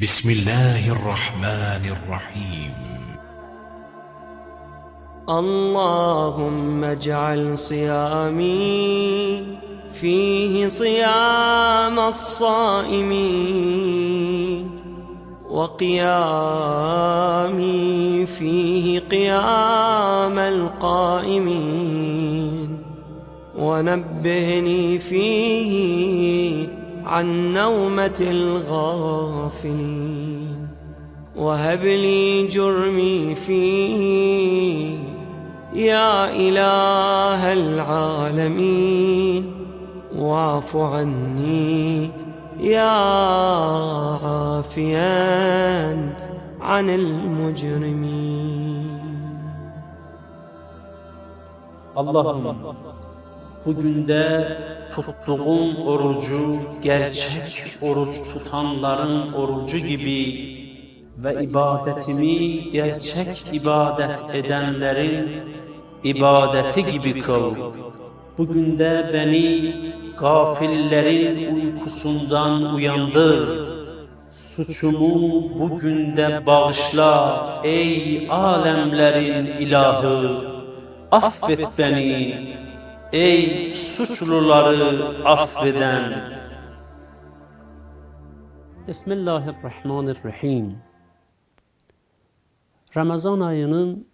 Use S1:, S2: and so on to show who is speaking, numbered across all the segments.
S1: بسم الله الرحمن الرحيم.
S2: اللهم اجعل صيامي فيه صيام الصائمين وقيامي فيه قيام القائمين. ونبهني فيه عن نومة الغافلين. وهب لي جرمي فيه يا إله العالمين. واعف عني يا عافيا عن المجرمين.
S3: Allah'ım bugün de tuttuğum orucu gerçek oruç tutanların orucu gibi ve ibadetimi gerçek ibadet edenlerin ibadeti gibi kıl. Bugün de beni gafillerin uykusundan uyandır. Suçumu bugün de bağışla ey alemlerin ilahı. Affet beni ey suçluları affeden. Bismillahirrahmanirrahim. Ramazan ayının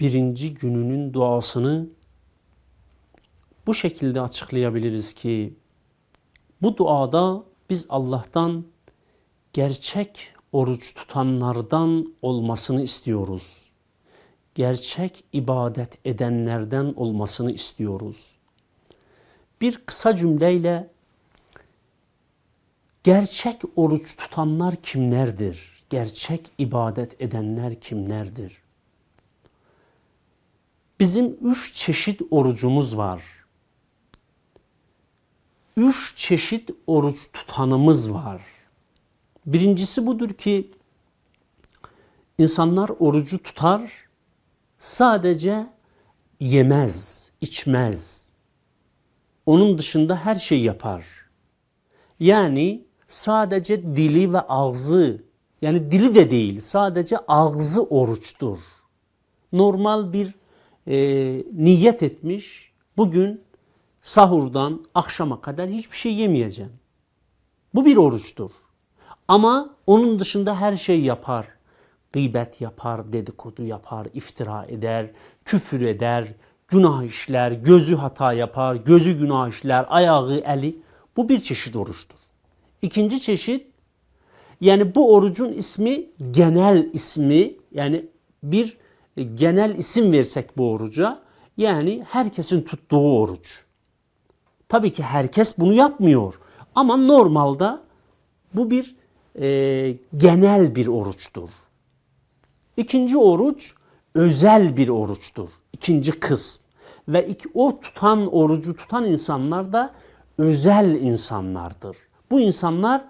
S3: birinci gününün duasını bu şekilde açıklayabiliriz ki bu duada biz Allah'tan gerçek oruç tutanlardan olmasını istiyoruz. Gerçek ibadet edenlerden olmasını istiyoruz. Bir kısa cümleyle gerçek oruç tutanlar kimlerdir? Gerçek ibadet edenler kimlerdir? Bizim üç çeşit orucumuz var. Üç çeşit oruç tutanımız var. Birincisi budur ki insanlar orucu tutar, sadece yemez, içmez. Onun dışında her şey yapar. Yani sadece dili ve ağzı, yani dili de değil, sadece ağzı oruçtur. Normal bir e, niyet etmiş, bugün sahurdan akşama kadar hiçbir şey yemeyeceğim. Bu bir oruçtur. Ama onun dışında her şey yapar. Gıybet yapar, dedikodu yapar, iftira eder, küfür eder, günah işler, gözü hata yapar, gözü günah işler, ayağı, eli. Bu bir çeşit oruçtur. İkinci çeşit yani bu orucun ismi genel ismi yani bir genel isim versek bu oruca yani herkesin tuttuğu oruç. Tabii ki herkes bunu yapmıyor ama normalde bu bir e, genel bir oruçtur. İkinci oruç özel bir oruçtur. İkinci kısım. Ve iki, o tutan orucu tutan insanlar da özel insanlardır. Bu insanlar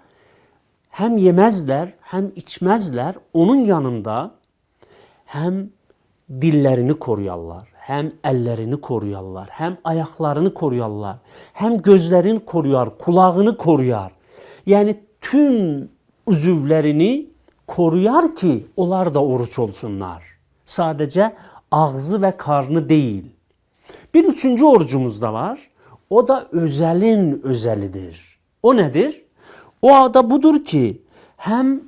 S3: hem yemezler hem içmezler. Onun yanında hem dillerini koruyarlar, hem ellerini koruyarlar, hem ayaklarını koruyarlar, hem gözlerini koruyar, kulağını koruyar. Yani tüm uzuvlerini koruyar ki onlar da oruç olsunlar. Sadece ağzı ve karnı değil. Bir üçüncü orucumuz da var. O da özelin özelidir. O nedir? O da budur ki hem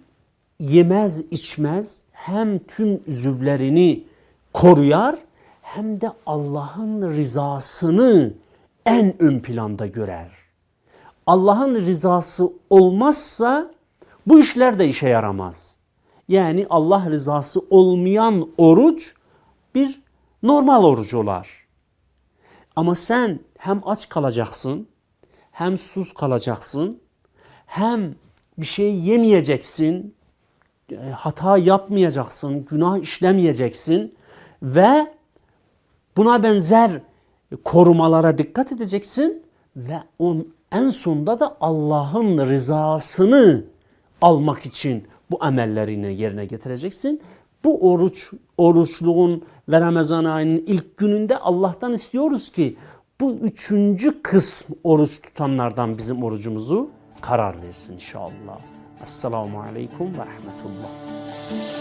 S3: yemez içmez hem tüm üzüvlerini koruyar hem de Allah'ın rızasını en ön planda görer. Allah'ın rızası olmazsa bu işler de işe yaramaz. Yani Allah rızası olmayan oruç bir normal oruç olar. Ama sen hem aç kalacaksın, hem sus kalacaksın, hem bir şey yemeyeceksin, e, hata yapmayacaksın, günah işlemeyeceksin ve buna benzer korumalara dikkat edeceksin ve on, en sonunda da Allah'ın rızasını almak için bu emellerini yerine getireceksin. Bu oruç, oruçluğun ve Ramazan ayının ilk gününde Allah'tan istiyoruz ki bu üçüncü kısm oruç tutanlardan bizim orucumuzu karar versin inşallah. Esselamu Aleyküm ve Rahmetullah.